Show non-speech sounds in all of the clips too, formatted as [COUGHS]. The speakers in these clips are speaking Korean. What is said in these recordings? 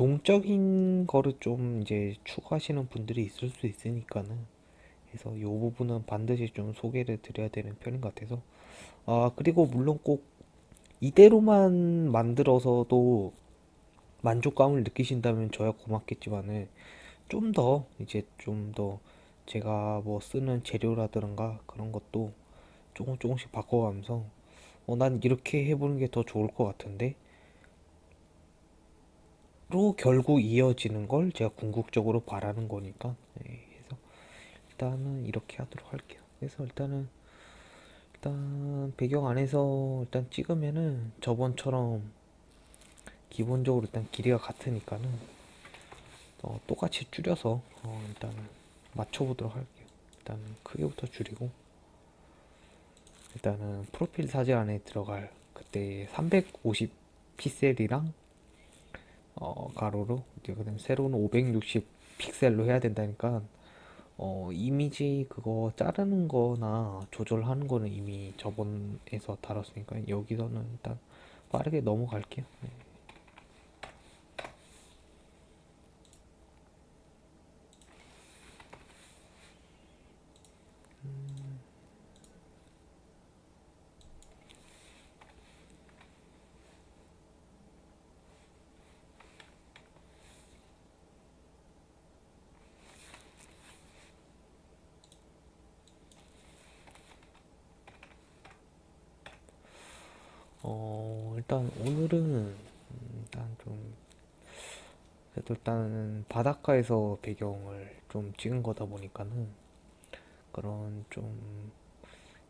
동적인 거를 좀 이제 추구하시는 분들이 있을 수 있으니까는 그래서 이 부분은 반드시 좀 소개를 드려야 되는 편인 것 같아서. 아 그리고 물론 꼭 이대로만 만들어서도 만족감을 느끼신다면 저야 고맙겠지만은 좀 더 이제 좀 더 제가 뭐 쓰는 재료라든가 그런 것도 조금 조금씩 바꿔가면서 어, 난 이렇게 해보는 게 더 좋을 것 같은데 로 결국 이어지는 걸 제가 궁극적으로 바라는 거니까. 네, 그래서 일단은 이렇게 하도록 할게요. 그래서 일단은 일단 배경 안에서 일단 찍으면은 저번처럼 기본적으로 일단 길이가 같으니까는 어, 똑같이 줄여서 어, 일단은 맞춰보도록 할게요. 일단 크기부터 줄이고 일단은 프로필 사진 안에 들어갈 그때 350 픽셀이랑 어, 가로로 그다음 세로는 560 픽셀로 해야 된다니까 어, 이미지 그거 자르는 거나 조절하는 거는 이미 저번에서 다뤘으니까 여기서는 일단 빠르게 넘어갈게요. 네. 어, 일단 오늘은 음, 일단 좀 그래도 일단 바닷가에서 배경을 좀 찍은 거다 보니까는 그런 좀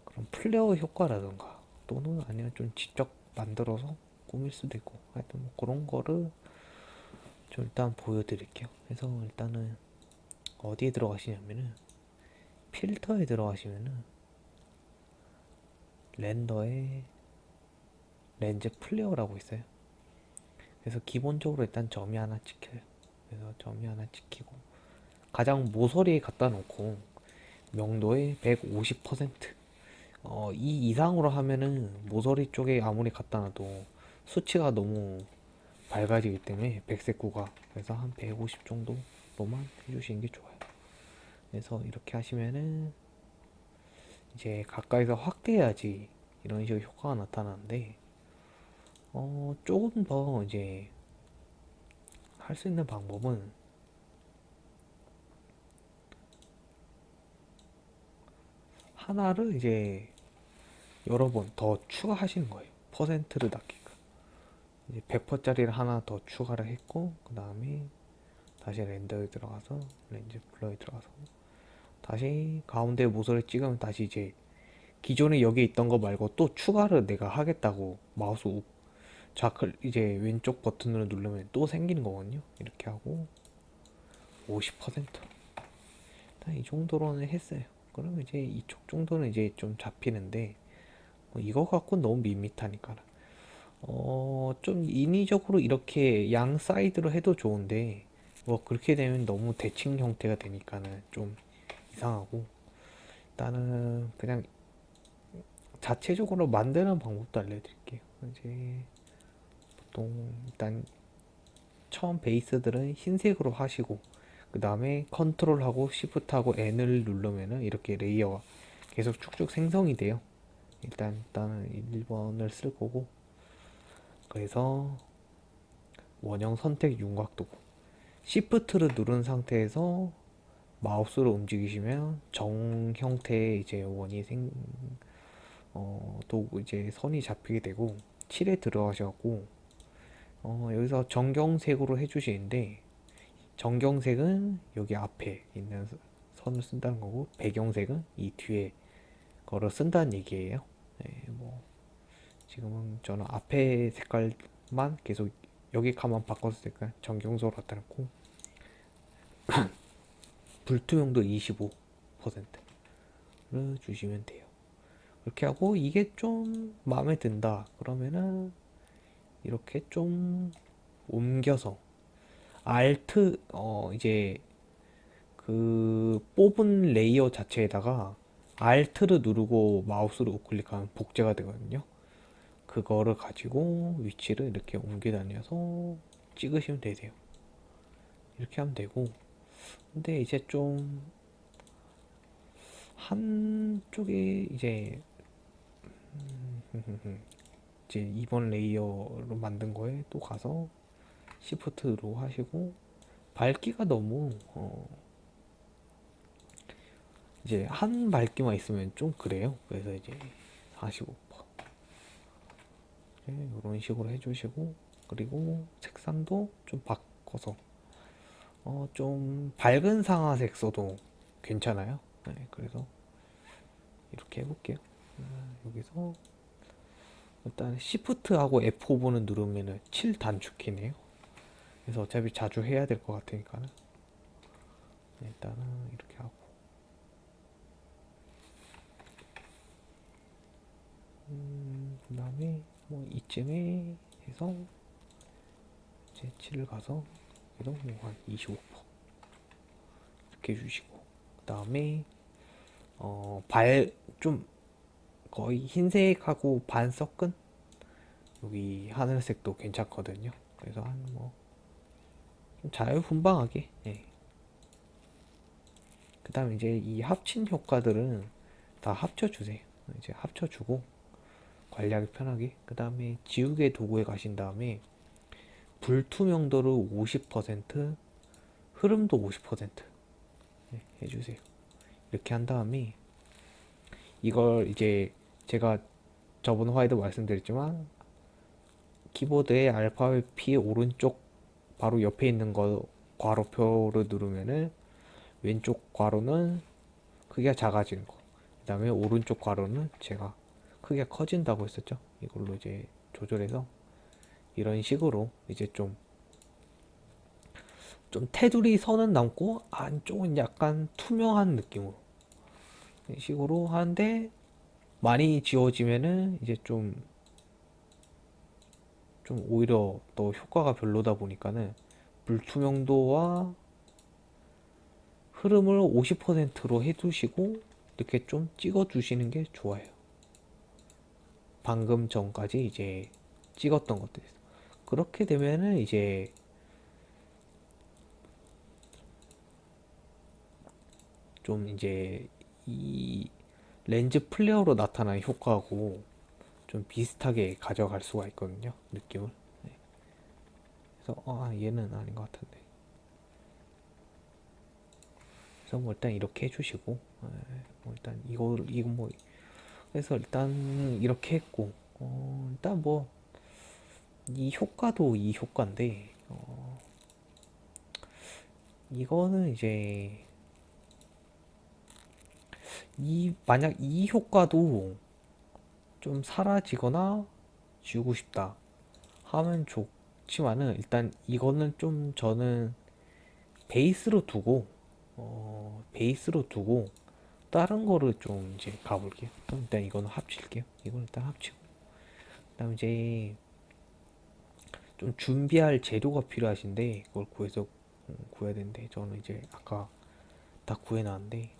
그런 플레어 효과라던가 또는 아니면 좀 직접 만들어서 꾸밀 수도 있고 하여튼 뭐 그런 거를 좀 일단 보여드릴게요. 그래서 일단은 어디에 들어가시냐면은 필터에 들어가시면은 render에 lens flare라고 있어요. 그래서 기본적으로 일단 점이 하나 찍혀요. 그래서 점이 하나 찍히고 가장 모서리에 갖다 놓고 명도의 150% 어, 이 이상으로 하면은 모서리 쪽에 아무리 갖다 놔도 수치가 너무 밝아지기 때문에 백색구가 그래서 한 150 정도로만 해주시는 게 좋아요. 그래서 이렇게 하시면은 이제 가까이서 확대해야지 이런 식으로 효과가 나타나는데 어, 조금 더 이제 할 수 있는 방법은 하나를 이제 여러 번 더 추가하시는 거예요. 퍼센트를 낮게끔. 이제 100%짜리를 하나 더 추가를 했고, 그 다음에 다시 렌더에 들어가서, 렌즈 블러에 들어가서, 다시 가운데 모서리 찍으면 다시 이제 기존에 여기 있던 거 말고 또 추가를 내가 하겠다고 마우스 우 좌클 이제 왼쪽 버튼으로 누르면 또 생기는 거거든요. 이렇게 하고 50%이 정도로는 했어요. 그러면 이제 이쪽 정도는 이제 좀 잡히는데 뭐 이거 갖고 너무 밋밋하니까. 어, 좀 인위적으로 이렇게 양 사이드로 해도 좋은데 뭐 그렇게 되면 너무 대칭 형태가 되니까는 좀 이상하고 일단은 그냥 자체적으로 만드는 방법도 알려드릴게요. 이제 보통 일단 처음 베이스들은 흰색으로 하시고 그 다음에 컨트롤하고 시프트하고 N을 누르면은 이렇게 레이어가 계속 쭉쭉 생성이 돼요. 일단 일단은 1번을 쓸 거고 그래서 원형 선택 윤곽도고 시프트를 누른 상태에서 마우스로 움직이시면 정 형태의 이제 원이 생, 어, 또 이제 선이 잡히게 되고 7에 들어가셔갖고 어, 여기서 정경색으로 해주시는데 정경색은 여기 앞에 있는 선을 쓴다는 거고 배경색은 이 뒤에 거를 쓴다는 얘기예요. 네, 뭐 지금은 저는 앞에 색깔만 계속 여기 가만 색깔 정경색으로 놓고 [COUGHS] 불투명도 25%를 주시면 돼요. 그렇게 하고 이게 좀 마음에 든다. 그러면은 이렇게 좀 옮겨서 Alt 어 이제 그 뽑은 layer 자체에다가 Alt를 누르고 마우스를 우클릭하면 복제가 되거든요. 그거를 가지고 위치를 이렇게 옮겨 다녀서 찍으시면 되세요. 이렇게 하면 되고. 근데 이제 좀 한쪽에 이제 음, 이제 이번 layer로 만든 거에 또 가서 Shift로 하시고 밝기가 너무 어 이제 한 밝기만 있으면 좀 그래요. 그래서 이제 45% 이런 식으로 해주시고 그리고 색상도 좀 바꿔서 어 좀 밝은 상아색 써도 괜찮아요. 네, 그래서 이렇게 해볼게요. 아, 여기서 일단 Shift하고 F5는 누르면은 7 단축키네요. 그래서 어차피 자주 해야 될 것 같으니까는 일단은 이렇게 하고 음, 그 다음에 뭐 이쯤에 해서 이제 7을 가서 그래도 뭐한25% 이렇게 해주시고 그 다음에 어, 발 좀 거의 흰색하고 반 섞은 여기 하늘색도 괜찮거든요. 그래서 한 뭐 자유분방하게 예. 그 다음에 이제 이 합친 효과들은 다 합쳐주세요 이제 합쳐주고 관리하기 편하게 그 다음에 지우개 도구에 가신 다음에 불투명도를 50% 흐름도 50% 예, 해주세요 이렇게 한 다음에 이걸 이제 제가 저번 화에도 말씀드렸지만 키보드의 알파벳 P 오른쪽 바로 옆에 있는 거 괄호표를 누르면은 왼쪽 괄호는 크기가 작아지는 거. 그 다음에 오른쪽 괄호는 제가 크기가 커진다고 했었죠. 이걸로 이제 조절해서 이런 식으로 이제 좀, 좀 테두리 선은 남고 안쪽은 약간 투명한 느낌으로 이 식으로 하는데 많이 지워지면은 이제 좀, 좀 오히려 더 효과가 별로다 보니까는 불투명도와 흐름을 50%로 해두시고 이렇게 좀 찍어 주시는 게 좋아요. 방금 전까지 이제 찍었던 것들 그렇게 되면은 이제 좀 이제 이 렌즈 플레어로 나타나는 효과하고 좀 비슷하게 가져갈 수가 있거든요 느낌을 네. 그래서 아 얘는 아닌 것 같은데 그래서 뭐 일단 이렇게 해주시고 네. 뭐 일단 이거 이거 뭐 그래서 일단 이렇게 했고 어, 일단 뭐 이 효과도 이 효과인데 어, 이거는 이제 이 만약 이 효과도 좀 사라지거나 지우고 싶다 하면 좋지만은 일단 이거는 좀 저는 베이스로 두고 어, 베이스로 두고 다른 거를 좀 이제 가볼게요. 그럼 일단 이거는 합칠게요. 이건 일단 합치고 그 다음 이제 좀 준비할 재료가 필요하신데 그걸 구해서 음, 구해야 되는데 저는 이제 아까 다 구해놨는데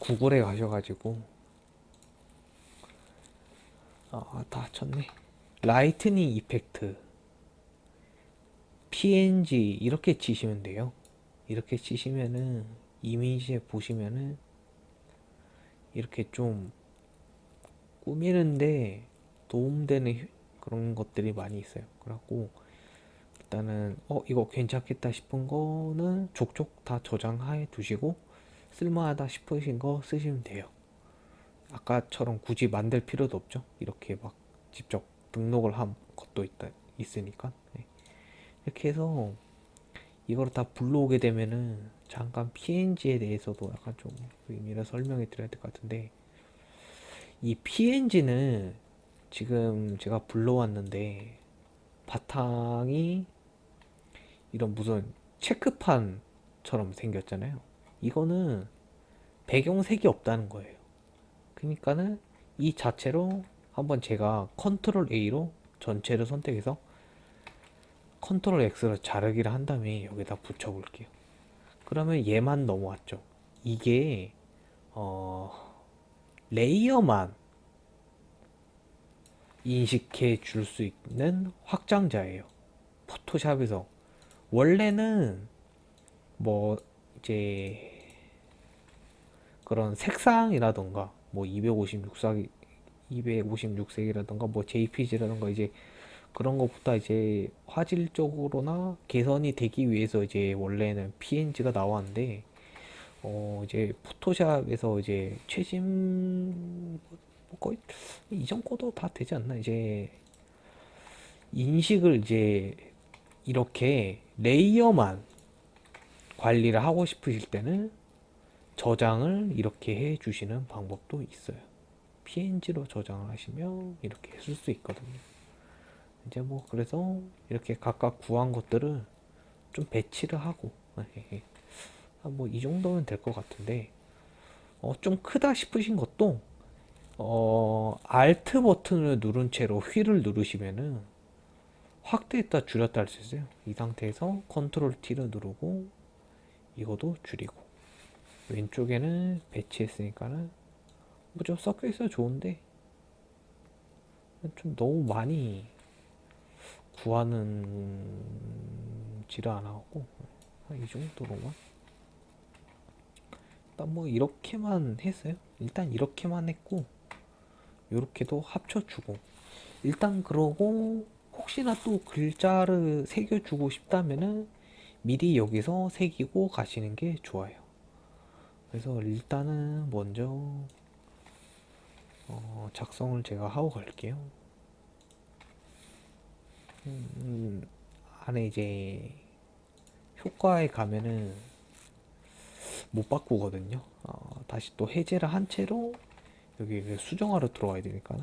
구글에 가셔가지고 아, 다 쳤네. lightning effect PNG 이렇게 치시면 돼요. 이렇게 치시면은 이미지에 보시면은 이렇게 좀 꾸미는데 도움되는 그런 것들이 많이 있어요. 그래갖고 일단은 어 이거 괜찮겠다 싶은 거는 족족 다 저장해 두시고 쓸만하다 싶으신 거 쓰시면 돼요. 아까처럼 굳이 만들 필요도 없죠. 이렇게 막 직접 등록을 한 것도 있다, 있으니까. 네. 이렇게 해서 이걸 다 불러오게 되면은 잠깐 PNG에 대해서도 약간 좀 의미를 설명해 드려야 될 것 같은데 이 PNG는 지금 제가 불러왔는데 바탕이 이런 무슨 체크판처럼 생겼잖아요. 이거는 배경색이 없다는 거예요. 그러니까는 이 자체로 한번 제가 Control A로 전체를 선택해서 Control X로 자르기를 한 다음에 여기다 붙여 볼게요. 그러면 얘만 넘어왔죠. 이게 어 layer만 인식해 줄 수 있는 확장자예요. 포토샵에서 원래는 뭐 이제 그런 색상이라던가 뭐 256색 256색이라던가 뭐 JPG라던가 이제 그런 것보다 이제 화질적으로나 개선이 되기 위해서 이제 원래는 PNG가 나왔는데 어 이제 포토샵에서 이제 최신 뭐 거의 이전 거도 다 되지 않나? 이제 인식을 이제 이렇게 layer만 관리를 하고 싶으실 때는 저장을 이렇게 해 주시는 방법도 있어요. PNG로 저장을 하시면 이렇게 쓸 수 있거든요. 이제 뭐 그래서 이렇게 각각 구한 것들을 좀 배치를 하고 뭐 이 정도면 될 것 같은데 어, 좀 크다 싶으신 것도 어, Alt 버튼을 누른 채로 휠을 누르시면은 확대했다 줄였다 할 수 있어요. 이 상태에서 컨트롤 T를 누르고 이것도 줄이고 왼쪽에는 배치했으니까는 뭐 좀 섞여 있어 좋은데 좀 너무 많이 구하는 지를 안 하고 한이 정도로만 일단 뭐 이렇게만 했어요. 일단 이렇게만 했고 이렇게도 합쳐주고 일단 그러고 혹시나 또 글자를 새겨주고 싶다면은 미리 여기서 새기고 가시는 게 좋아요. 그래서 일단은 먼저 어, 작성을 제가 하고 갈게요. 음, 안에 이제 효과에 가면은 못 바꾸거든요. 어, 다시 또 해제를 한 채로 여기 그 수정하러 들어와야 되니까.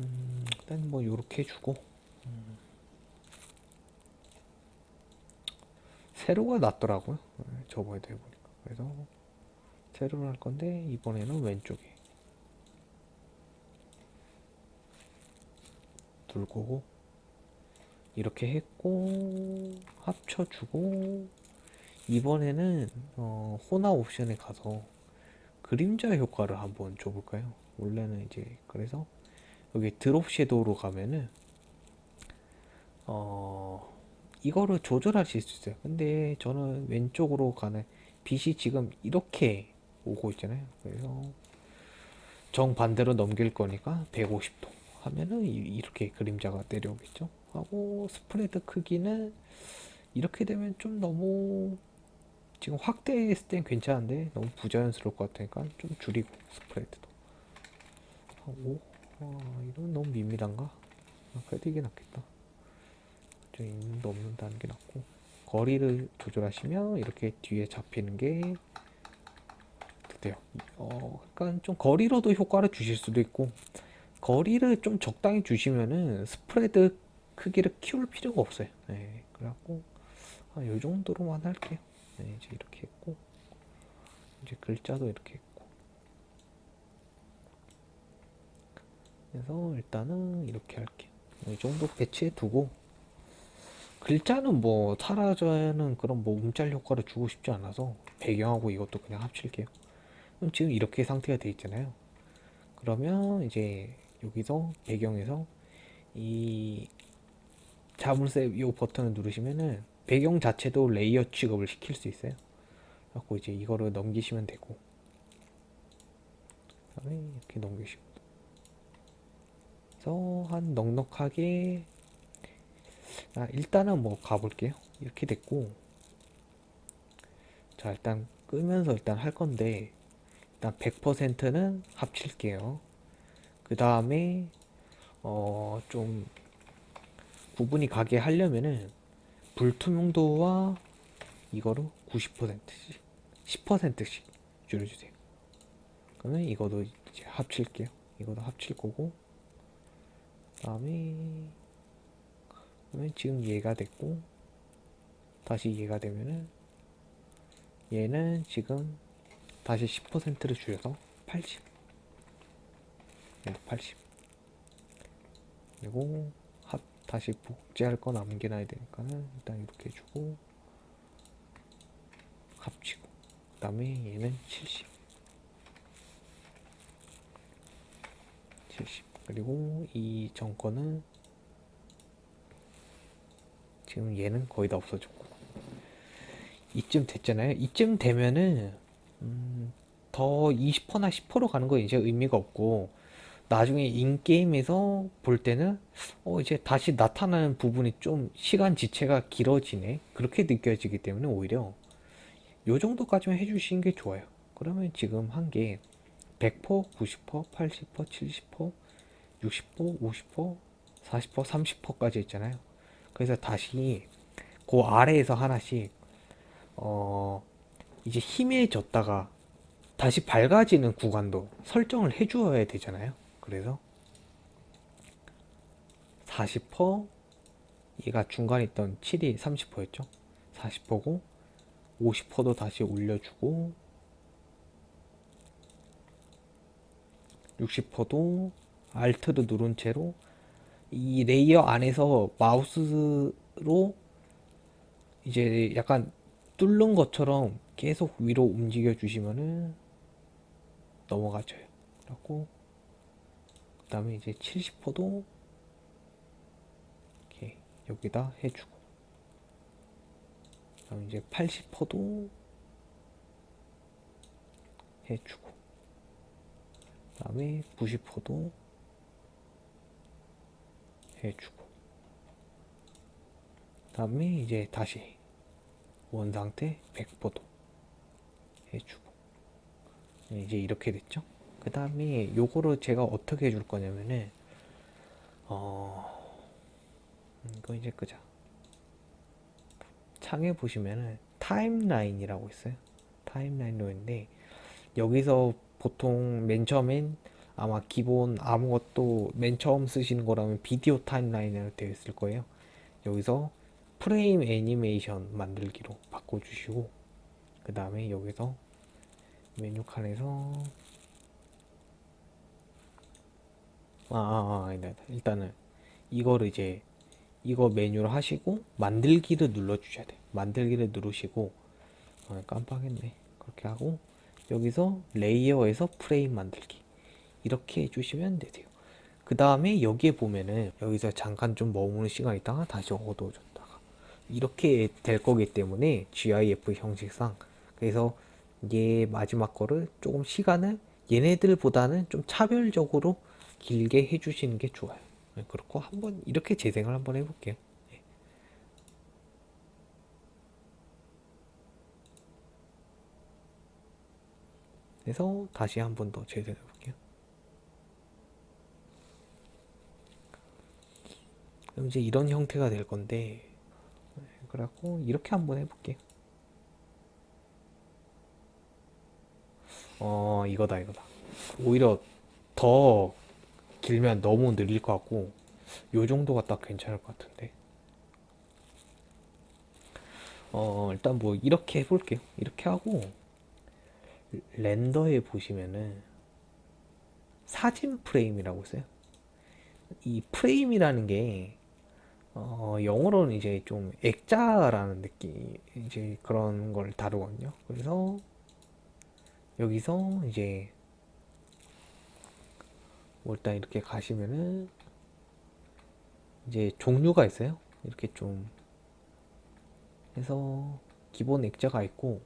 음, 일단 뭐 요렇게 해주고 세로가 낫더라고요. 음, 저번에도 해보니까. 그래서 세로를 할 건데 이번에는 왼쪽에 둘 거고 이렇게 했고 합쳐주고 이번에는 어, 호나 옵션에 가서 그림자 효과를 한번 줘볼까요? 원래는 이제 그래서 여기 드롭 섀도우로 가면은 어 이거를 조절하실 수 있어요. 근데 저는 왼쪽으로 가는 빛이 지금 이렇게 오고 있잖아요. 그래서 정반대로 넘길 거니까 150도 하면은 이렇게 그림자가 내려오겠죠? 하고 스프레드 크기는 이렇게 되면 좀 너무 지금 확대했을 땐 괜찮은데 너무 부자연스러울 것 같으니까 좀 줄이고 스프레드도 하고. 아, 이건 너무 밋밋한가? 아, 그래도 이게 낫겠다. 좀 있는도 없는다는 게 낫고 거리를 조절하시면 이렇게 뒤에 잡히는 게 돼요. 어, 그러니까 좀 거리로도 효과를 주실 수도 있고 거리를 좀 적당히 주시면은 스프레드 크기를 키울 필요가 없어요. 네, 그래갖고 아, 요 정도로만 할게요. 네, 이제 이렇게 했고 이제 글자도 이렇게 했고 그래서 일단은 이렇게 할게요. 이 정도 배치해 두고 글자는 뭐 사라져는 그런 뭐 움짤 효과를 주고 싶지 않아서 배경하고 이것도 그냥 합칠게요. 그럼 지금 이렇게 상태가 돼 있잖아요. 그러면 이제 여기서 배경에서 이 자물쇠 이 버튼을 누르시면은 배경 자체도 layer 취급을 시킬 수 있어요. 그래고 이제 이거를 넘기시면 되고 그다음에 이렇게 넘기시고 그래서 한 넉넉하게 아, 일단은 뭐 가볼게요. 이렇게 됐고. 자 일단 끄면서 일단 할 건데 일단 100%는 합칠게요. 그 다음에 어 좀 구분이 가게 하려면은 불투명도와 이거로 90%씩 10%씩 줄여주세요. 그러면 이거도 이제 합칠게요. 이거도 합칠 거고. 다음에 그러면 지금 얘가 됐고 다시 얘가 되면은 얘는 지금 다시 10%를 줄여서 80 얘도 80 그리고 합 다시 복제할 거 남겨놔야 되니까는 일단 이렇게 해주고 합치고. 그 다음에 얘는 70 70 그리고 이 정권은 지금 얘는 거의 다 없어졌고. 이쯤 됐잖아요. 이쯤 되면은 음, 더 20%나 10% 가는 거 이제 의미가 없고 나중에 인게임에서 볼 때는 어 이제 다시 나타나는 부분이 좀 시간 지체가 길어지네. 그렇게 느껴지기 때문에 오히려 요 정도까지만 해주시는 게 좋아요. 그러면 지금 한 게 100%, 90%, 80%, 70%, 60%, 50%, 40%, 30%까지 있잖아요 그래서 다시 그 아래에서 하나씩 어 이제 희미해졌다가 다시 밝아지는 구간도 설정을 해주어야 되잖아요. 그래서 40% 얘가 중간에 있던 7이 30%였죠. 40%고 50%도 다시 올려주고 60%도 Alt를 누른 채로 이 layer 안에서 마우스로 이제 약간 뚫는 것처럼 계속 위로 움직여 주시면은 넘어가져요. 그리고 그 다음에 이제 70%도 이렇게 여기다 해주고 그 다음에 이제 80%도 해주고 그 다음에 90%도 해주고. 그 다음에 이제 다시 원 상태 100%도 해주고. 네, 이제 이렇게 됐죠? 그 다음에 요거를 제가 어떻게 해줄 거냐면은 어 이거 이제 끄자. 창에 보시면은 타임라인이라고 있어요. 타임라인으로 있는데 여기서 보통 맨 처음엔 아마 기본 아무것도 맨 처음 쓰시는 거라면 비디오 타임라인으로 되어 있을 거예요. 여기서 프레임 애니메이션 만들기로 바꿔주시고 그 다음에 여기서 메뉴 칸에서 아, 아, 아. 일단은 이거를 이제 이거 메뉴를 하시고 만들기를 눌러 주셔야 돼요. 만들기를 누르시고 어, 깜빡했네. 그렇게 하고 여기서 레이어에서 프레임 만들기 이렇게 해주시면 되세요. 그 다음에 여기에 보면은 여기서 잠깐 좀 머무는 시간 있다가 다시 어두워졌다가 이렇게 될 거기 때문에 GIF 형식상 그래서 얘 마지막 거를 조금 시간을 얘네들보다는 좀 차별적으로 길게 해주시는 게 좋아요. 네, 그렇고 한번 이렇게 재생을 한번 해볼게요. 네. 그래서 다시 한 번 더 재생해 볼게요 그럼 이제 이런 형태가 될 건데 네, 그래갖고 이렇게 한번 해볼게요 어 이거다 이거다. 오히려 더 길면 너무 느릴 것 같고 요 정도가 딱 괜찮을 것 같은데. 어 일단 뭐 이렇게 해볼게요. 이렇게 하고 렌더에 보시면은 사진 프레임이라고 있어요. 이 프레임이라는 게 어, 영어로는 이제 좀 액자라는 느낌 이제 그런 걸 다루거든요. 그래서 여기서 이제 뭐 일단 이렇게 가시면은 이제 종류가 있어요. 이렇게 좀 해서 기본 액자가 있고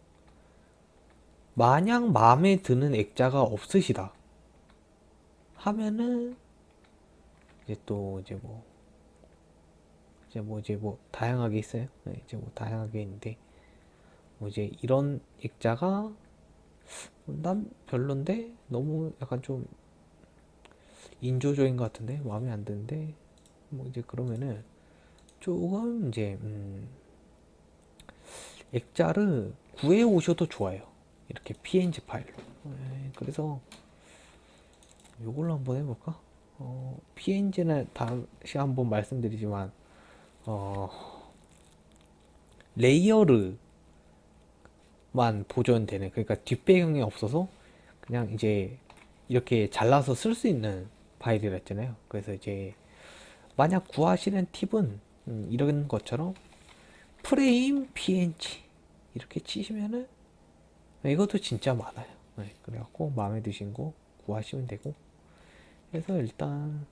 마냥 마음에 드는 액자가 없으시다 하면은 이제 또 이제 뭐 이제 뭐 이제 뭐 다양하게 있어요? 네, 이제 뭐 다양하게 있는데 뭐 이제 이런 액자가 난 별론데 너무 약간 좀 인조적인 것 같은데 마음에 안 드는데 뭐 이제 그러면은 조금 이제 음 액자를 구해 오셔도 좋아요. 이렇게 png 파일로. 네, 그래서 이걸로 한번 해볼까? 어, png는 다시 한번 말씀드리지만 어, 레이어르만 보존되는 그러니까 뒷배경이 없어서 그냥 이제 이렇게 잘라서 쓸 수 있는 파일이라 했잖아요. 그래서 이제 만약 구하시는 팁은 음, 이런 것처럼 프레임 png 이렇게 치시면은 이것도 진짜 많아요. 네, 그래갖고 마음에 드신 거 구하시면 되고. 그래서 일단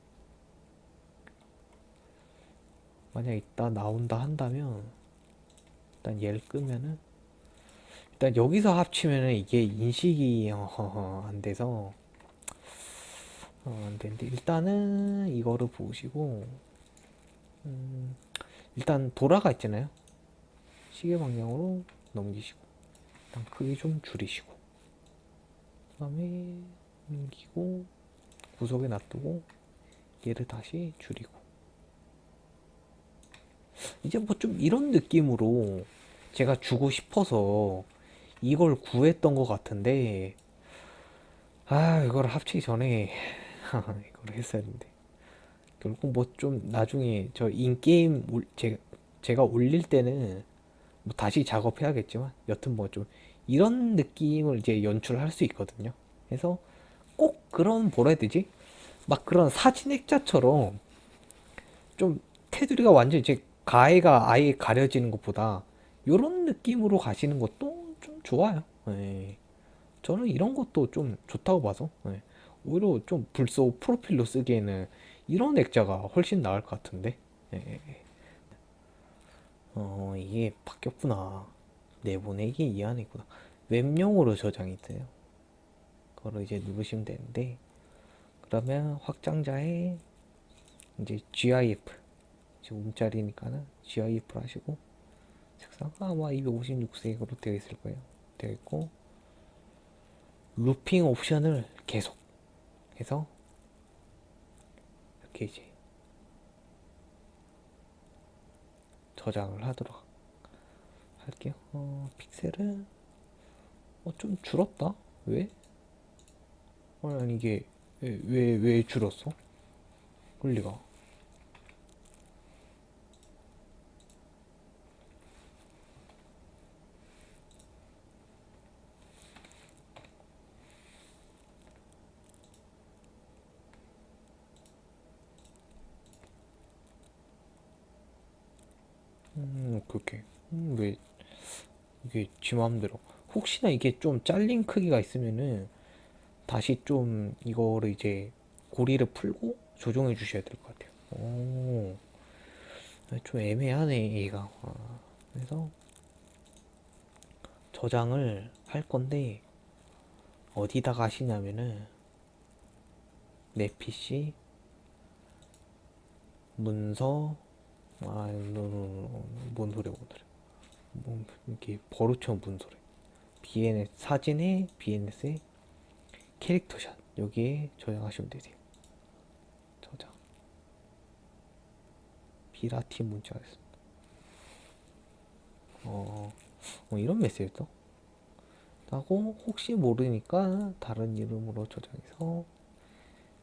만약 이따 나온다 한다면 일단 얘를 끄면은 일단 여기서 합치면은 이게 인식이 어, 안 돼서 어, 안 되는데 일단은 이거를 보시고 음, 일단 돌아가 있잖아요. 시계 방향으로 넘기시고 일단 크기 좀 줄이시고 그 다음에 넘기고 구석에 놔두고 얘를 다시 줄이고 이제 뭐 좀 이런 느낌으로 제가 주고 싶어서 이걸 구했던 것 같은데 아 이걸 합치기 전에 [LAUGHS] 이걸 했어야 했는데. 결국 뭐 좀 나중에 저 인게임 제가 올릴 때는 뭐 다시 작업해야겠지만 여튼 뭐 좀 이런 느낌을 이제 연출할 수 있거든요. 그래서 꼭 그런 뭐라 해야 되지? 막 그런 사진 액자처럼 좀 테두리가 완전 이제 가해가 아예 가려지는 것보다 이런 느낌으로 가시는 것도 좀 좋아요. 예. 저는 이런 것도 좀 좋다고 봐서 예. 오히려 좀 불소 프로필로 쓰기에는 이런 액자가 훨씬 나을 것 같은데 예. 어 이게 바뀌었구나 내보내기 이 안에 있구나 웹용으로 저장이 돼요 그거를 이제 누르시면 되는데 그러면 확장자에 이제 GIF 지금 움짜리니까는 GIF를 하시고 색상 아마 256색으로 되어 있을 거예요 되어 있고 루핑 옵션을 계속 해서 이렇게 이제 저장을 하도록 할게요 어, 픽셀은 어, 좀 줄었다 왜? 어, 아니 이게 왜왜왜 줄었어? 그럴 리가 음 그렇게. 음, 왜 이게 지 맘대로. 혹시나 이게 좀 잘린 크기가 있으면은 다시 좀 이거를 이제 고리를 풀고 조정해 주셔야 될 것 같아요. 오, 좀 애매하네 얘가. 아, 그래서 저장을 할 건데 어디다가 하시냐면은 내 PC 문서 아, 노노노 뭔 소리야 뭔 소리야. 뭐 이렇게 버릇처럼 무슨 소리 BNS 사진에 BNS에 캐릭터샷. 여기에 저장하시면 되세요. 저장. 비라티 문자였습니다. 어, 어 이런 메시지도 하고 혹시 모르니까 다른 이름으로 저장해서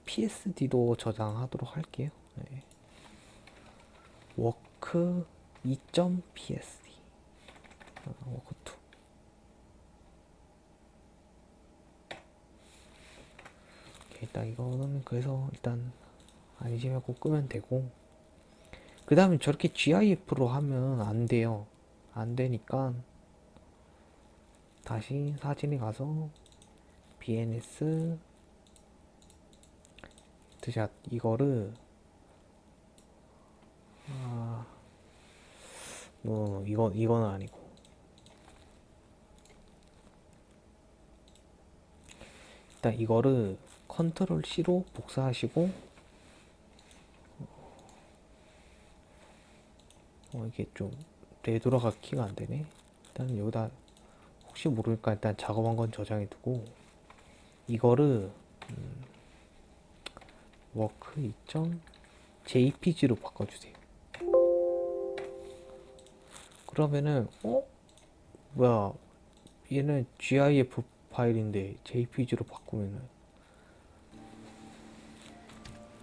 PSD도 저장하도록 할게요. 네. work 2.psd 아, work 2 일단 이거는 그래서 일단 안심 말고 끄면 되고. 그 다음에 저렇게 GIF로 하면 안 돼요. 안 되니까 다시 사진에 가서 BNS 드샷 이거를 아, 뭐 이건 이거는 아니고 일단 이거를 컨트롤 C로 복사하시고 어, 이게 좀 되돌아가기가 안 되네. 일단 여기다 혹시 모르니까 일단 작업한 건 저장해 두고 이거를 음, work 2.jpg로 바꿔주세요. 그러면은 어 뭐야 얘는 gif 파일인데 jpg로 바꾸면은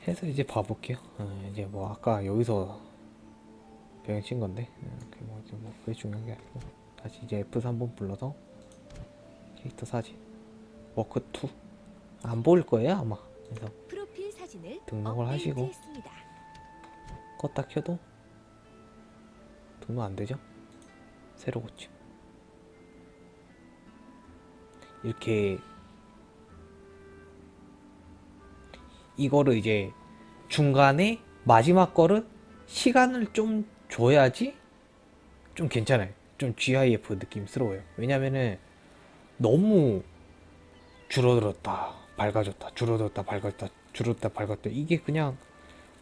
해서 이제 봐볼게요. 어, 이제 뭐 아까 여기서 병행 친 건데 어, 뭐, 뭐 그게 중요한 게 아니고 다시 이제 F3번 불러서 캐릭터 사진 워크 2안 보일 거예요 아마. 그래서 등록을 하시고. 껐다 켜도 등록 안 되죠? 새로 고침. 이렇게 이거를 이제 중간에 마지막 거를 시간을 좀 줘야지 좀 괜찮아요. 좀 GIF 느낌스러워요. 왜냐면은 너무 줄어들었다, 밝아졌다, 줄어들었다, 밝아졌다, 줄어들었다, 밝았다. 이게 그냥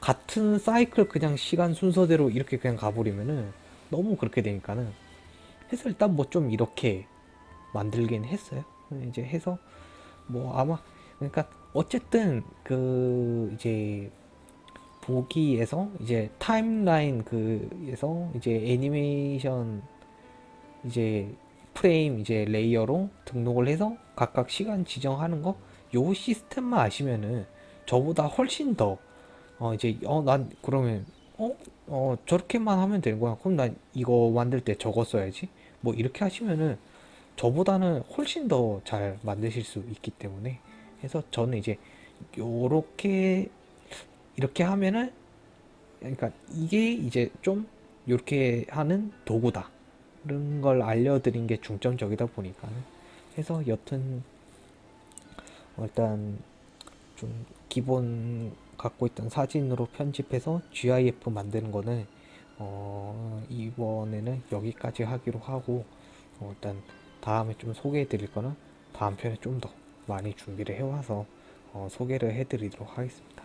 같은 사이클 그냥 시간 순서대로 이렇게 그냥 가버리면은 너무 그렇게 되니까는 해서 일단 뭐 좀 이렇게 만들긴 했어요. 이제 해서 뭐 아마 그러니까 어쨌든 그 이제 보기에서 이제 timeline 그에서 이제 애니메이션 이제 프레임 이제 layer로 등록을 해서 각각 시간 지정하는 거 요 시스템만 아시면은 저보다 훨씬 더 어 이제 어 난 그러면 어? 어 저렇게만 하면 되는 거야. 그럼 난 이거 만들 때 저거 써야지. 뭐 이렇게 하시면은 저보다는 훨씬 더 잘 만드실 수 있기 때문에 해서 저는 이제 요렇게 이렇게 하면은 그러니까 이게 이제 좀 이렇게 하는 도구다. 그런 걸 알려드린 게 중점적이다 보니까는 해서 여튼 어, 일단 좀 기본 갖고 있던 사진으로 편집해서 GIF 만드는 거는 어 이번에는 여기까지 하기로 하고 어 일단 다음에 좀 소개해 드릴 거는 다음 편에 좀 더 많이 준비를 해와서 어 소개를 해 드리도록 하겠습니다.